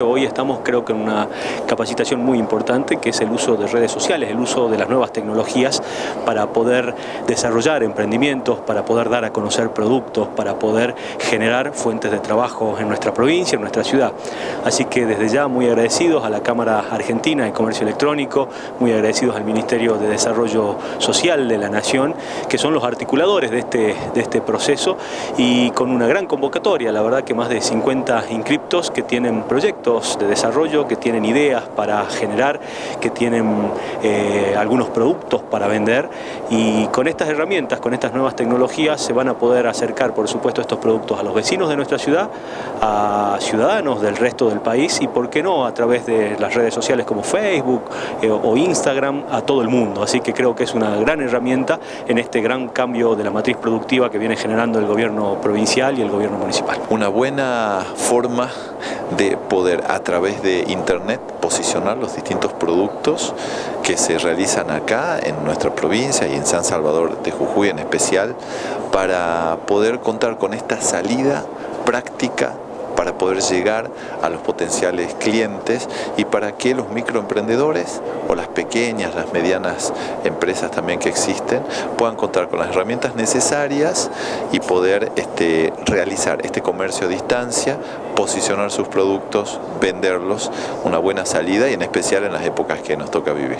Hoy estamos creo que en una capacitación muy importante que es el uso de redes sociales, el uso de las nuevas tecnologías para poder desarrollar emprendimientos, para poder dar a conocer productos, para poder generar fuentes de trabajo en nuestra provincia, en nuestra ciudad. Así que desde ya muy agradecidos a la Cámara Argentina de Comercio Electrónico, muy agradecidos al Ministerio de Desarrollo Social de la Nación, que son los articuladores de este, de este proceso y con una gran convocatoria, la verdad que más de 50 inscriptos que tienen proyectos de desarrollo, que tienen ideas para generar, que tienen eh, algunos productos para vender y con estas herramientas, con estas nuevas tecnologías se van a poder acercar por supuesto estos productos a los vecinos de nuestra ciudad, a ciudadanos del resto del país y por qué no a través de las redes sociales como Facebook eh, o Instagram a todo el mundo. Así que creo que es una gran herramienta en este gran cambio de la matriz productiva que viene generando el gobierno provincial y el gobierno municipal. Una buena forma de poder a través de internet posicionar los distintos productos que se realizan acá en nuestra provincia y en San Salvador de Jujuy en especial para poder contar con esta salida práctica para poder llegar a los potenciales clientes y para que los microemprendedores o las pequeñas, las medianas empresas también que existen puedan contar con las herramientas necesarias y poder este, realizar este comercio a distancia, posicionar sus productos, venderlos, una buena salida y en especial en las épocas que nos toca vivir.